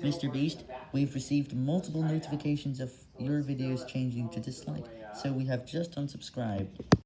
Mr. Beast, we've received multiple notifications of your videos changing to dislike, so we have just unsubscribed.